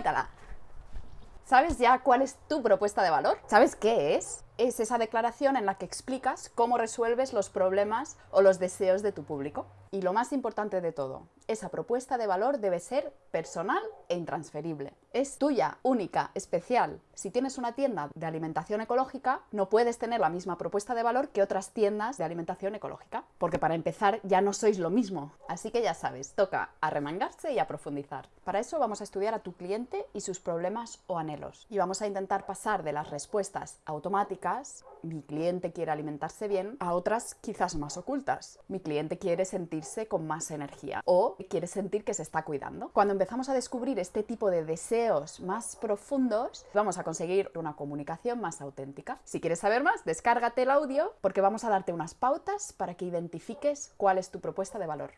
¡Suéltala! ¿Sabes ya cuál es tu propuesta de valor? ¿Sabes qué es? Es esa declaración en la que explicas cómo resuelves los problemas o los deseos de tu público. Y lo más importante de todo, esa propuesta de valor debe ser personal e intransferible. Es tuya, única, especial. Si tienes una tienda de alimentación ecológica, no puedes tener la misma propuesta de valor que otras tiendas de alimentación ecológica, porque para empezar ya no sois lo mismo. Así que ya sabes, toca arremangarse y a profundizar. Para eso vamos a estudiar a tu cliente y sus problemas o anhelos. Y vamos a intentar pasar de las respuestas automáticas, mi cliente quiere alimentarse bien, a otras quizás más ocultas. Mi cliente quiere sentirse con más energía o quiere sentir que se está cuidando. Cuando empezamos a descubrir este tipo de deseos más profundos, vamos a conseguir una comunicación más auténtica. Si quieres saber más, descárgate el audio porque vamos a darte unas pautas para que identifiques cuál es tu propuesta de valor.